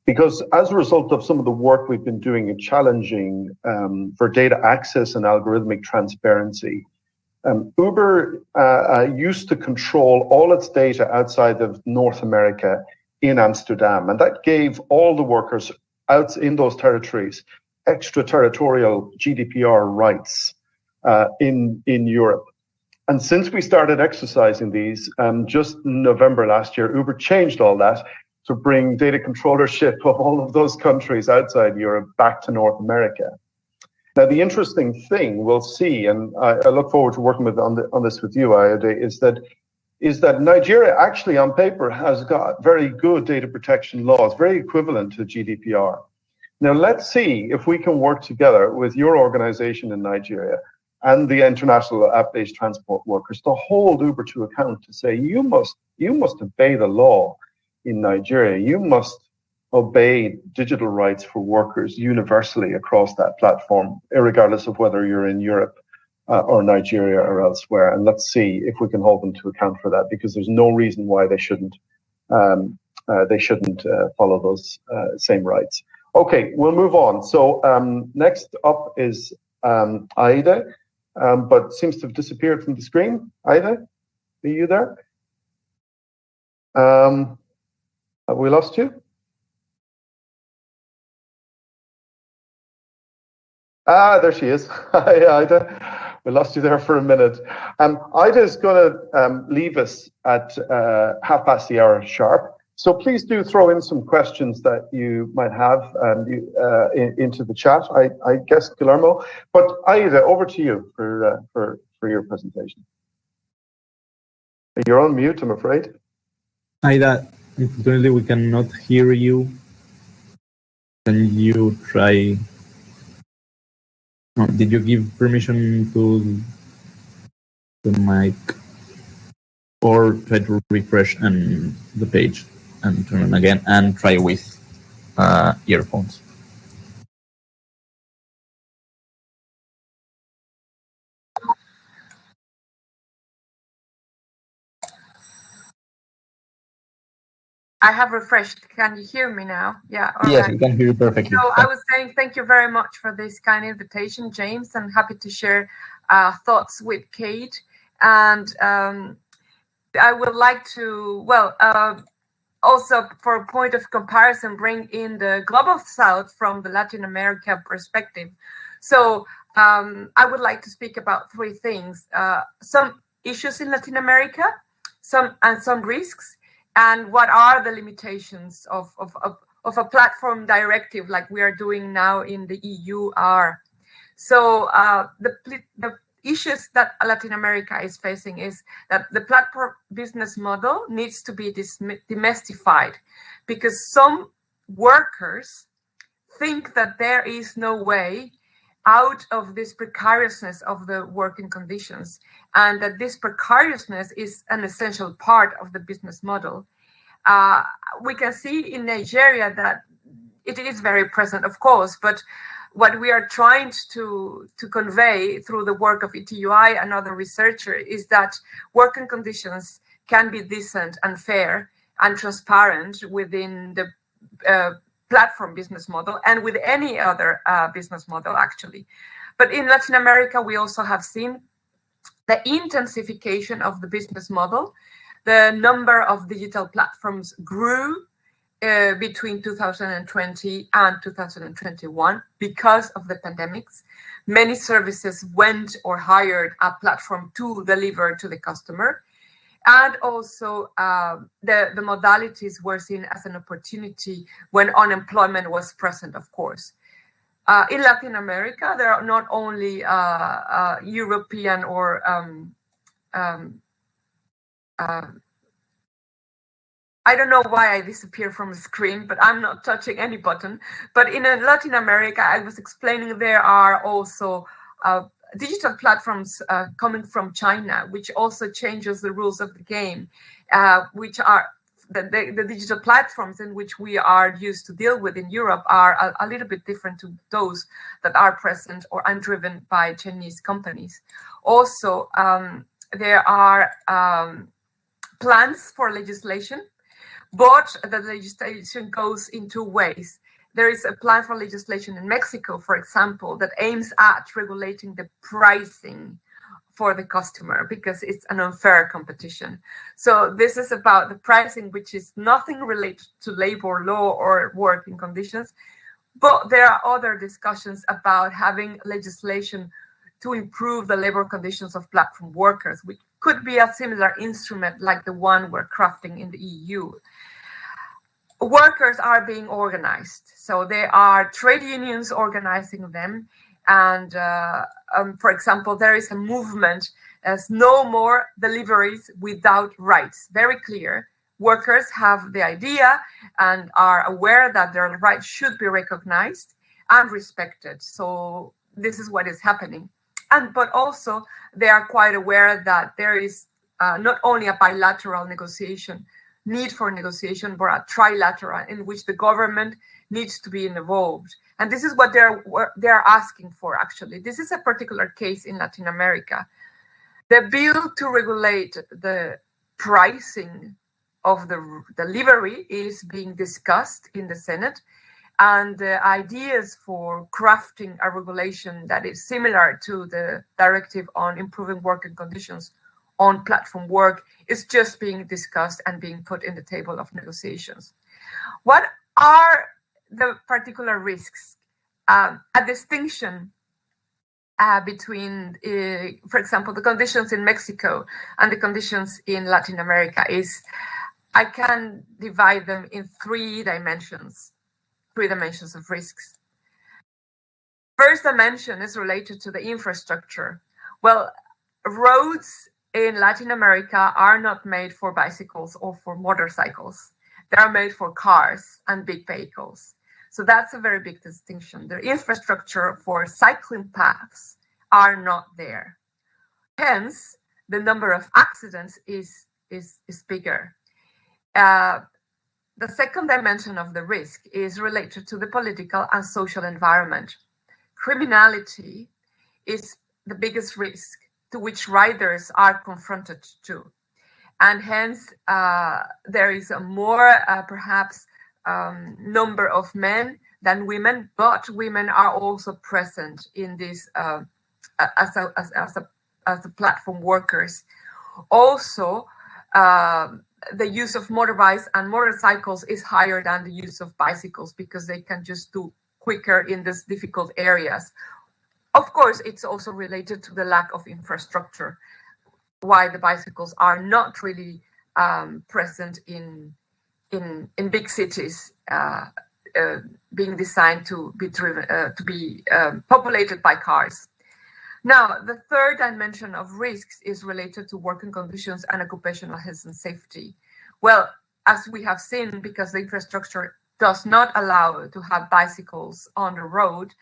Because as a result of some of the work we've been doing in challenging um, for data access and algorithmic transparency, um, Uber uh, uh, used to control all its data outside of North America in Amsterdam. And that gave all the workers out in those territories extraterritorial GDPR rights uh, in, in Europe. And since we started exercising these, um, just November last year, Uber changed all that to bring data controllership of all of those countries outside Europe back to North America. Now, the interesting thing we'll see, and I, I look forward to working with on, the, on this with you, Ayode, is that is that Nigeria actually on paper has got very good data protection laws, very equivalent to GDPR. Now let's see if we can work together with your organization in Nigeria and the international app-based transport workers to hold Uber to account to say you must you must obey the law in Nigeria. You must obey digital rights for workers universally across that platform, regardless of whether you're in Europe or Nigeria or elsewhere. And let's see if we can hold them to account for that, because there's no reason why they shouldn't um, uh, they shouldn't uh, follow those uh, same rights. Okay, we'll move on. So um, next up is um, Aida, um, but seems to have disappeared from the screen. Aida, are you there? Um, have we lost you? Ah, there she is. Hi, Aida. We lost you there for a minute. Um, Aida is going to um, leave us at uh, half past the hour sharp. So please do throw in some questions that you might have um, you, uh, in, into the chat. I, I, guess Guillermo, but Aida, over to you for uh, for for your presentation. You're on mute, I'm afraid. Aida, unfortunately, we cannot hear you. Can you try did you give permission to the mic or try to refresh and the page and turn on again and try with uh, earphones? I have refreshed. Can you hear me now? Yeah. yes, right. we can hear you perfectly. So I was saying thank you very much for this kind invitation, James. I'm happy to share uh, thoughts with Kate. And um, I would like to, well, uh, also for a point of comparison, bring in the Global South from the Latin America perspective. So um, I would like to speak about three things. Uh, some issues in Latin America, some and some risks, and what are the limitations of, of, of, of, a platform directive like we are doing now in the EU are. So uh, the, the issues that Latin America is facing is that the platform business model needs to be demystified because some workers think that there is no way out of this precariousness of the working conditions and that this precariousness is an essential part of the business model. Uh, we can see in Nigeria that it is very present, of course, but what we are trying to, to convey through the work of ETUI and other researchers is that working conditions can be decent and fair and transparent within the uh, platform business model and with any other uh, business model, actually. But in Latin America, we also have seen the intensification of the business model. The number of digital platforms grew uh, between 2020 and 2021 because of the pandemics. Many services went or hired a platform to deliver to the customer and also uh, the, the modalities were seen as an opportunity when unemployment was present, of course. Uh, in Latin America, there are not only uh, uh European or um, um, uh, I don't know why I disappear from the screen, but I'm not touching any button. But in Latin America, I was explaining there are also uh, digital platforms uh, coming from China, which also changes the rules of the game, uh, which are the, the, the, digital platforms in which we are used to deal with in Europe are a, a little bit different to those that are present or undriven by Chinese companies. Also, um, there are um, plans for legislation, but the legislation goes in two ways. There is a plan for legislation in Mexico, for example, that aims at regulating the pricing for the customer because it's an unfair competition. So this is about the pricing, which is nothing related to labor law or working conditions. But there are other discussions about having legislation to improve the labor conditions of platform workers, which could be a similar instrument like the one we're crafting in the EU workers are being organized. So there are trade unions organizing them, and uh, um, for example, there is a movement as no more deliveries without rights. Very clear. Workers have the idea and are aware that their rights should be recognized and respected. So this is what is happening. And but also they are quite aware that there is uh, not only a bilateral negotiation need for negotiation, but a trilateral in which the government needs to be involved. And this is what they're they're asking for. Actually, this is a particular case in Latin America. The bill to regulate the pricing of the delivery is being discussed in the Senate, and the ideas for crafting a regulation that is similar to the directive on improving working conditions on platform work is just being discussed and being put in the table of negotiations. What are the particular risks? Um, a distinction uh, between, uh, for example, the conditions in Mexico and the conditions in Latin America is I can divide them in three dimensions, three dimensions of risks. First dimension is related to the infrastructure. Well, roads in Latin America are not made for bicycles or for motorcycles. They are made for cars and big vehicles. So that's a very big distinction. The infrastructure for cycling paths are not there. Hence, the number of accidents is, is, is bigger. Uh, the second dimension of the risk is related to the political and social environment. Criminality is the biggest risk to which riders are confronted to. And hence, uh, there is a more, uh, perhaps, um, number of men than women, but women are also present in this uh, as, a, as, as, a, as a platform workers. Also, um, the use of motorbikes and motorcycles is higher than the use of bicycles because they can just do quicker in these difficult areas. Of course, it's also related to the lack of infrastructure, why the bicycles are not really um, present in in in big cities, uh, uh, being designed to be driven uh, to be um, populated by cars. Now, the third dimension of risks is related to working conditions and occupational health and safety. Well, as we have seen, because the infrastructure does not allow to have bicycles on the road,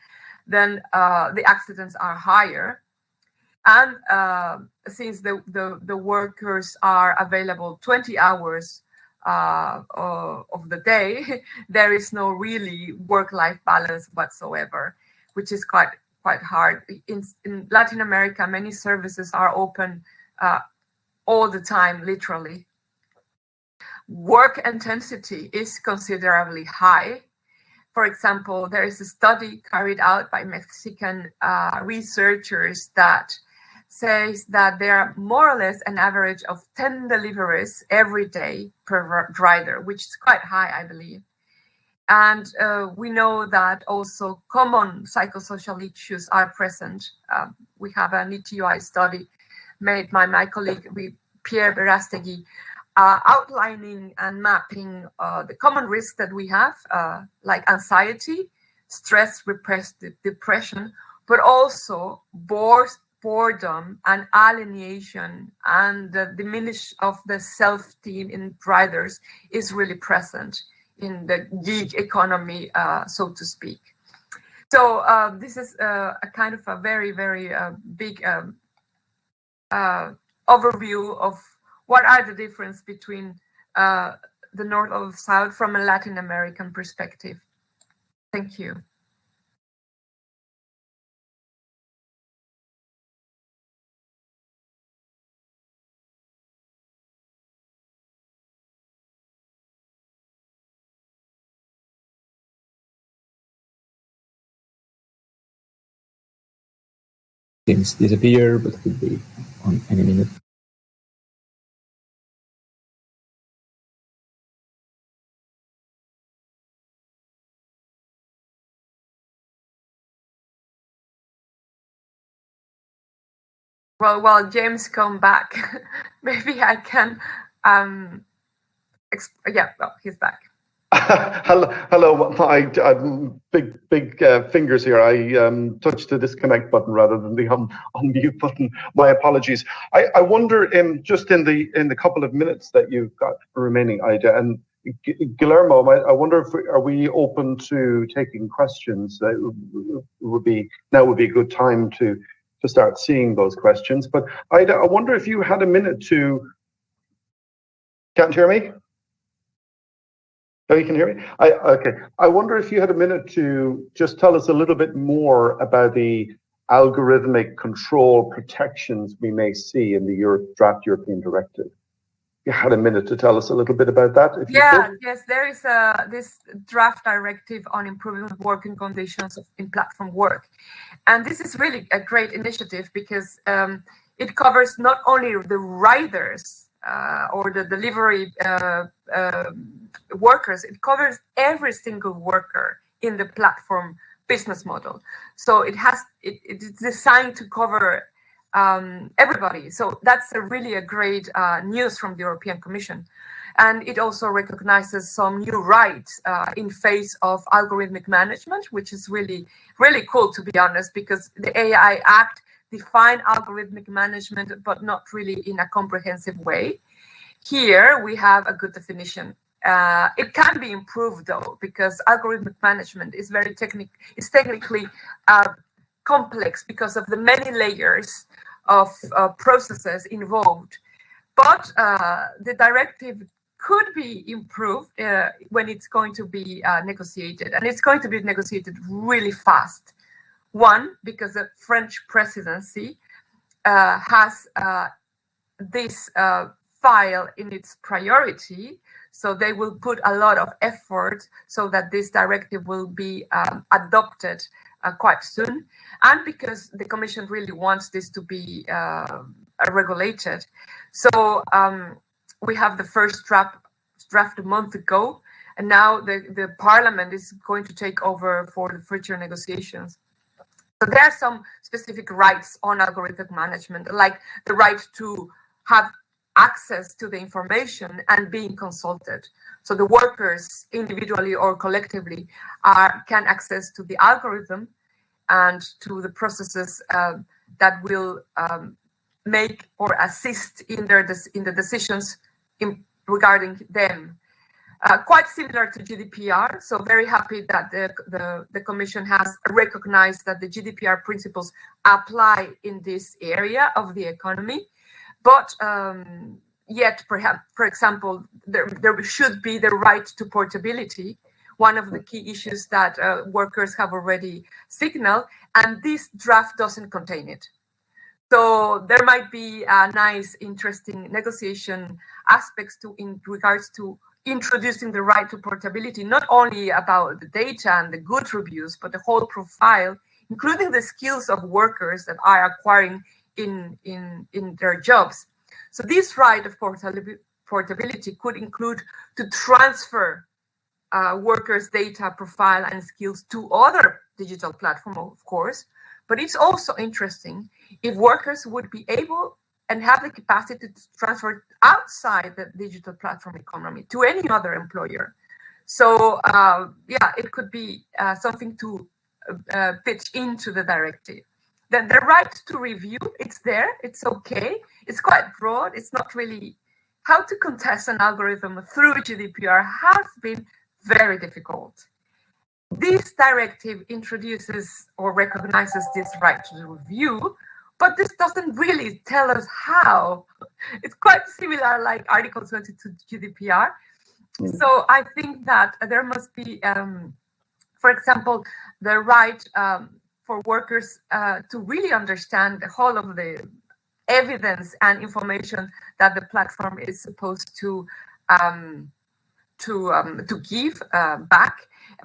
then uh, the accidents are higher. And uh, since the, the, the, workers are available 20 hours uh, of the day, there is no really work-life balance whatsoever, which is quite quite hard. In, in Latin America, many services are open uh, all the time, literally. Work intensity is considerably high for example, there is a study carried out by Mexican uh, researchers that says that there are more or less an average of 10 deliveries every day per rider, which is quite high, I believe. And uh, we know that also common psychosocial issues are present. Um, we have an ETUI study made by my colleague Pierre Berastegui uh, outlining and mapping uh, the common risks that we have, uh, like anxiety, stress, repressed depression, but also boredom and alienation and the diminish of the self-esteem in riders is really present in the gig economy, uh, so to speak. So uh, this is uh, a kind of a very, very big um, overview of what are the difference between uh, the North or South from a Latin American perspective? Thank you. Seems disappear, but could be on any minute. Well, while James come back, maybe I can. Um, exp- yeah, well, he's back. hello, hello. My big, big uh, fingers here. I um, touched the disconnect button rather than the un- unmute button. My apologies. I, I wonder, in just in the in the couple of minutes that you've got remaining, Aida and Guillermo, I, wonder if we, are we open to taking questions? That would be now would be a good time to to start seeing those questions. But Aida, I wonder if you had a minute to. Can't hear me. Oh, you can hear me? I, okay. I wonder if you had a minute to just tell us a little bit more about the algorithmic control protections we may see in the draft European directive. You had a minute to tell us a little bit about that. yeah, yes, there is a, this draft directive on improving working conditions in platform work. And this is really a great initiative because um, it covers not only the riders uh, or the delivery uh, uh, workers, it covers every single worker in the platform business model. So it has it, it's designed to cover um, everybody. So that's a really a great uh, news from the European Commission. And it also recognizes some new rights uh, in face of algorithmic management, which is really, really cool, to be honest, because the AI Act define algorithmic management, but not really in a comprehensive way. Here we have a good definition. Uh, it can be improved though, because algorithmic management is very technical. It's technically uh, complex because of the many layers of uh, processes involved. But uh, the directive could be improved uh, when it's going to be uh, negotiated, and it's going to be negotiated really fast. One, because the French presidency uh, has uh, this file in its priority, so they will put a lot of effort so that this directive will be um, adopted uh, quite soon, and because the Commission really wants this to be uh, regulated. So um, we have the first draft draft a month ago, and now the, the Parliament is going to take over for the future negotiations. So there are some specific rights on algorithmic management, like the right to have access to the information and being consulted. So the workers, individually or collectively, are can access to the algorithm and to the processes uh, that will um, make or assist in their in the decisions in, regarding them. Uh, quite similar to GDPR. So very happy that the, the, the, Commission has recognized that the GDPR principles apply in this area of the economy. But um, yet, perhaps, for example, there, there should be the right to portability, one of the key issues that uh, workers have already signaled, and this draft doesn't contain it. So there might be a nice, interesting negotiation aspects to in regards to introducing the right to portability, not only about the data and the good reviews, but the whole profile, including the skills of workers that are acquiring in, in, in their jobs. So this right of portability could include to transfer uh, workers' data profile and skills to other digital platform, of course. But it's also interesting if workers would be able and have the capacity to transfer outside the digital platform economy to any other employer. So uh, yeah, it could be uh, something to uh, pitch into the directive. Then the right to review, it's there, it's okay. It's quite broad. It's not really how to contest an algorithm through GDPR has been very difficult. This directive introduces or recognizes this right to review, but this doesn't really tell us how. It's quite similar like Article 22 GDPR. Mm. So I think that there must be, um, for example, the right um, for workers uh, to really understand the whole of the evidence and information that the platform is supposed to um, to um, to give uh, back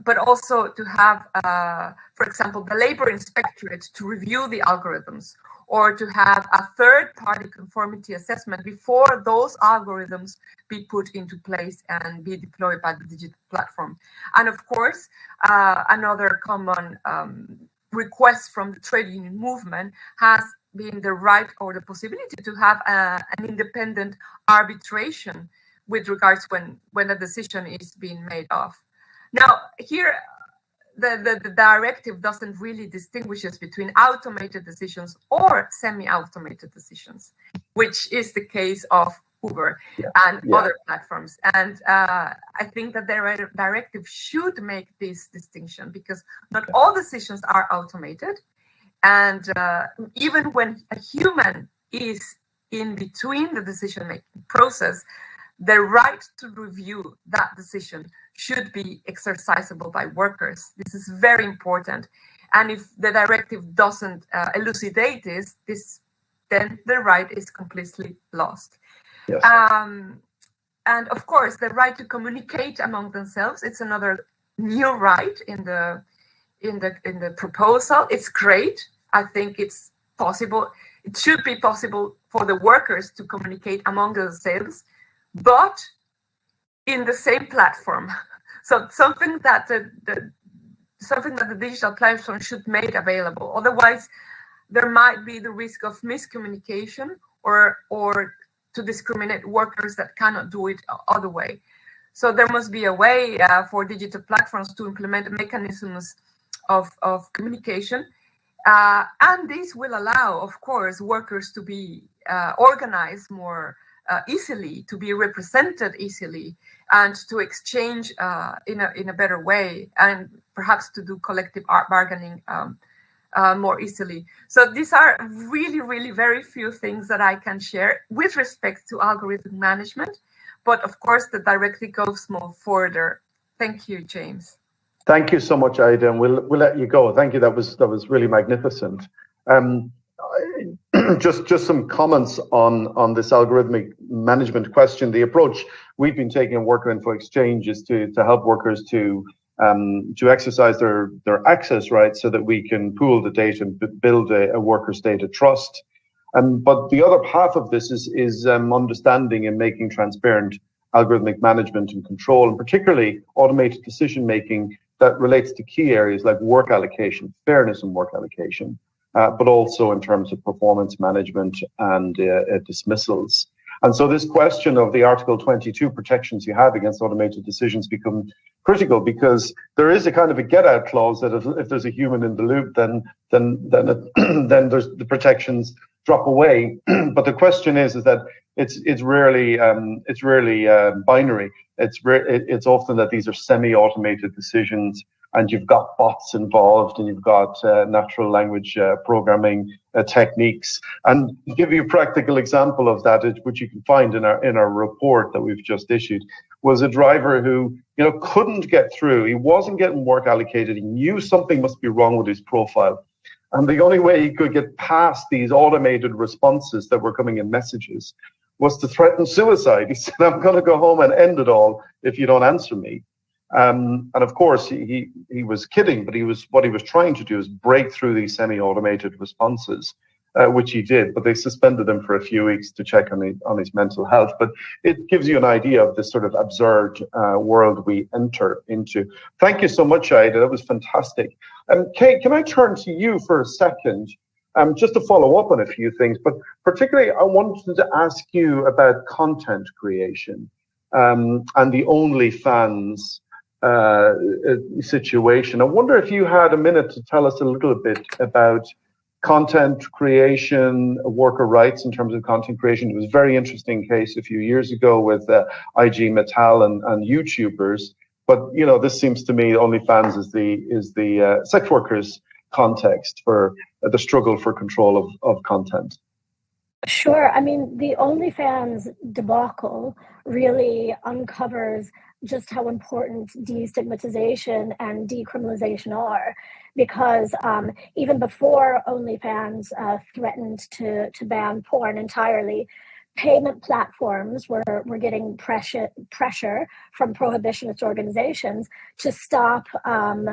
but also to have, uh, for example, the labor inspectorate to review the algorithms or to have a third party conformity assessment before those algorithms be put into place and be deployed by the digital platform. And of course, uh, another common um, request from the trade union movement has been the right or the possibility to have a, uh, an independent arbitration with regards when when a decision is being made of Now, here, the, the, the, directive doesn't really distinguishes between automated decisions or semi-automated decisions, which is the case of Uber yeah. and yeah. other platforms. And uh, I think that the directive should make this distinction because not all decisions are automated. And uh, even when a human is in between the decision making process, the right to review that decision should be exercisable by workers. This is very important. And if the directive doesn't uh, elucidate this, this, then the right is completely lost. Um, and of course, the right to communicate among themselves, it's another new right in the in the in the proposal. It's great. I think it's possible. It should be possible for the workers to communicate among themselves, but in the same platform. So something that the, the something that the digital platform should make available. Otherwise, there might be the risk of miscommunication or or to discriminate workers that cannot do it other way. So there must be a way uh, for digital platforms to implement mechanisms of, of communication. Uh, and this will allow, of course, workers to be uh, organized more uh, easily, to be represented easily, and to exchange uh, in, a, in a better way, and perhaps to do collective bargaining um, uh, more easily. So these are really, really very few things that I can share with respect to algorithm management. But of course, the directly goes more further. Thank you, James. Thank you so much, Aida, and we'll we'll let you go. Thank you. That was that was really magnificent. Um, just just some comments on on this algorithmic management question. The approach we've been taking in Worker Info Exchange is to to help workers to um, to exercise their, their access rights so that we can pool the data and build a, a worker's data trust. Um, but the other half of this is, is um, understanding and making transparent algorithmic management and control, and particularly automated decision making that relates to key areas like work allocation, fairness in work allocation, uh, but also in terms of performance management and uh, uh dismissals. And so this question of the Article 22 protections you have against automated decisions become critical because there is a kind of a get out clause that if, if there's a human in the loop, then then then it, then there's the protections drop away. but the question is is that it's it's rarely um, it's rarely uh, binary. It's re- it's often that these are semi-automated decisions and you've got bots involved and you've got uh, natural language uh, programming uh, techniques. And give you a practical example of that, which you can find in our in our report that we've just issued, was a driver who you know couldn't get through. He wasn't getting work allocated. He knew something must be wrong with his profile. And the only way he could get past these automated responses that were coming in messages was to threaten suicide. He said, I'm going to go home and end it all if you don't answer me. Um, and of course, he, he was kidding, but he was what he was trying to do is break through these semi-automated responses, uh, which he did. But they suspended him for a few weeks to check on his, on his mental health. But it gives you an idea of this sort of absurd uh, world we enter into. Thank you so much, Aida. That was fantastic. Um, Kate, can I turn to you for a second? Um, just to follow up on a few things, but particularly I wanted to ask you about content creation um, and the OnlyFans uh, situation. I wonder if you had a minute to tell us a little bit about content creation, worker rights in terms of content creation. It was a very interesting case a few years ago with uh, IG Metall and, and YouTubers. But you know, this seems to me OnlyFans is the is the uh, sex workers context for uh, the struggle for control of, of content. Sure. I mean, the OnlyFans debacle really uncovers just how important destigmatization and decriminalization are. Because um, even before OnlyFans uh, threatened to, to ban porn entirely, payment platforms were, were getting pressure, pressure from prohibitionist organizations to stop um,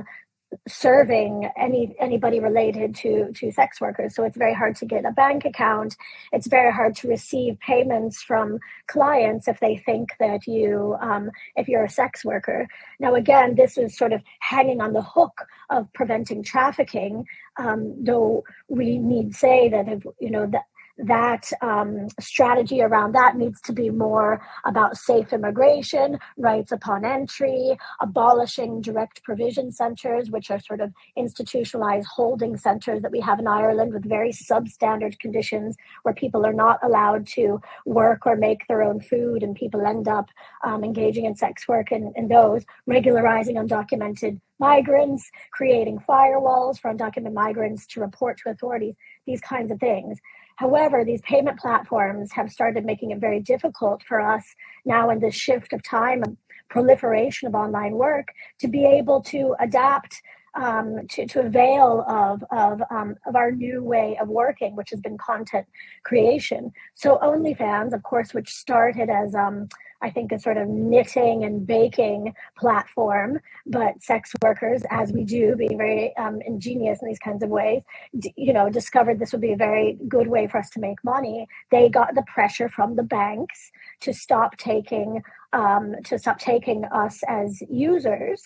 serving any anybody related to to sex workers. So it's very hard to get a bank account. It's very hard to receive payments from clients if they think that you um, if you're a sex worker. Now again this is sort of hanging on the hook of preventing trafficking um, though we need say that if you know that that um, strategy around that needs to be more about safe immigration, rights upon entry, abolishing direct provision centres, which are sort of institutionalized holding centres that we have in Ireland with very substandard conditions where people are not allowed to work or make their own food and people end up um, engaging in sex work and, in those, regularizing undocumented migrants, creating firewalls for undocumented migrants to report to authorities, these kinds of things. However, these payment platforms have started making it very difficult for us now in this shift of time and proliferation of online work to be able to adapt um, to, to avail of, of, um, of our new way of working, which has been content creation. So OnlyFans, of course, which started as um, I think, a sort of knitting and baking platform. But sex workers, as we do, being very um, ingenious in these kinds of ways, d- you know, discovered this would be a very good way for us to make money. They got the pressure from the banks to stop taking um, to stop taking us as users,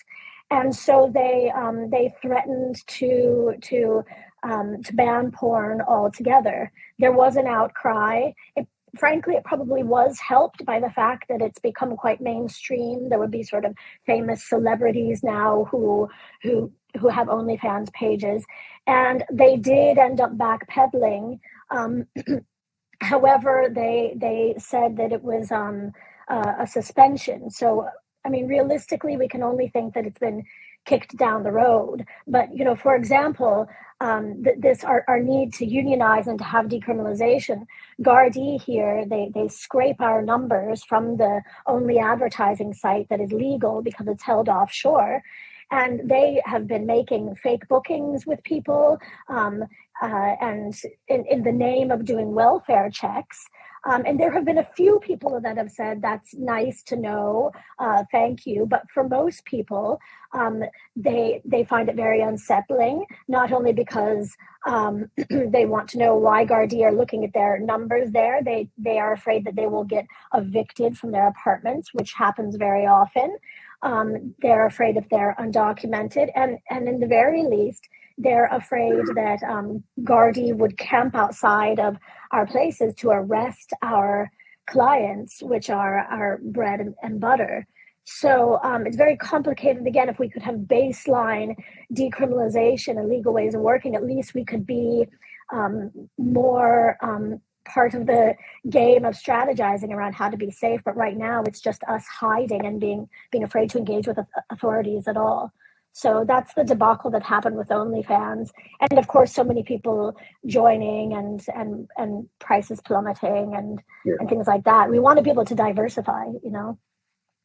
and so they um, they threatened to to um, to ban porn altogether. There was an outcry. It frankly, it probably was helped by the fact that it's become quite mainstream. There would be sort of famous celebrities now who who who have OnlyFans pages, and they did end up backpedaling. Um, however, they they said that it was um, uh, a suspension. So, I mean, realistically, we can only think that it's been kicked down the road. But you know, for example, um, th- this our, our need to unionize and to have decriminalization. Gardaí here, they they scrape our numbers from the only advertising site that is legal because it's held offshore. And they have been making fake bookings with people um, uh, and in, in the name of doing welfare checks. Um, and there have been a few people that have said that's nice to know, uh, thank you. But for most people, um, they they find it very unsettling. Not only because um, they want to know why Gardaí are looking at their numbers there, they they are afraid that they will get evicted from their apartments, which happens very often. Um, they're afraid if they're undocumented, and and in the very least, they're afraid that um, would camp outside of our places to arrest our clients, which are our bread and, and butter. So um, it's very complicated. Again, if we could have baseline decriminalization and legal ways of working, at least we could be um, more um, part of the game of strategizing around how to be safe. But right now, it's just us hiding and being being afraid to engage with authorities at all. So that's the debacle that happened with OnlyFans, and of course, so many people joining and and and prices plummeting and yeah. and things like that. We want to be able to diversify, you know.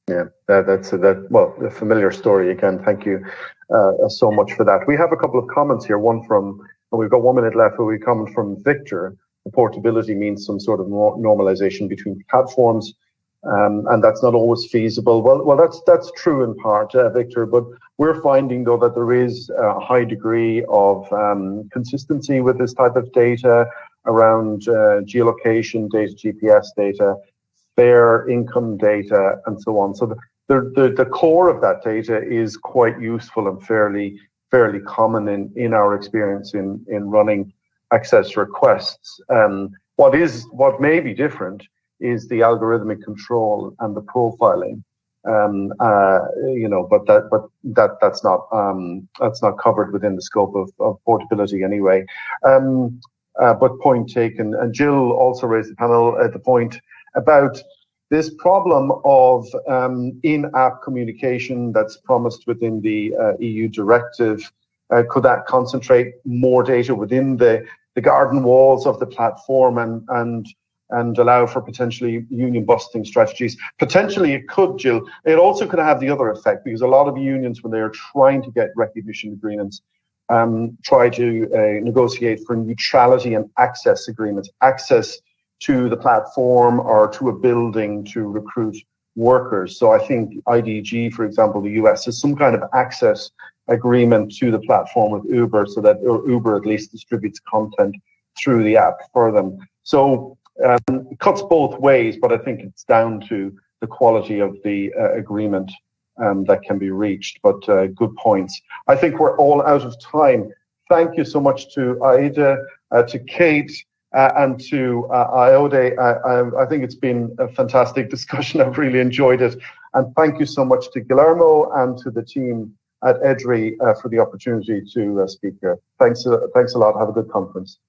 Yeah, that, that's a, that. Well, a familiar story again. Thank you uh, so much for that. We have a couple of comments here. One from and we've got one minute left. But we comment from Victor. The portability means some sort of normalization between platforms um, and that's not always feasible. Well, well, that's that's true in part, uh, Victor. But we're finding though that there is a high degree of um, consistency with this type of data around uh, geolocation data, GPS data, fair income data, and so on. So the, the, the, core of that data is quite useful and fairly fairly common in, in our experience in, in running access requests. Um, what is what may be different is the algorithmic control and the profiling. Um, uh, you know, but that, but that, that's not, um, that's not covered within the scope of, of portability anyway. Um, uh, but point taken. And Jill also raised the panel at the point about this problem of um, in-app communication that's promised within the uh, EU directive. Uh, could that concentrate more data within the, the garden walls of the platform and, and and allow for potentially union busting strategies. Potentially, it could, Jill. It also could have the other effect because a lot of unions, when they are trying to get recognition agreements, um, try to uh, negotiate for neutrality and access agreements, access to the platform or to a building to recruit workers. So I think IDG, for example, the US, has some kind of access agreement to the platform with Uber so that Uber at least distributes content through the app for them. So um, it cuts both ways, but I think it's down to the quality of the uh, agreement um, that can be reached. But uh, good points. I think we're all out of time. Thank you so much to Aida, uh, to Kate, uh, and to uh, Ayode. I, I, think it's been a fantastic discussion. I've really enjoyed it. And thank you so much to Guillermo and to the team at EDRI uh, for the opportunity to speak here. Thanks, thanks a lot. Have a good conference.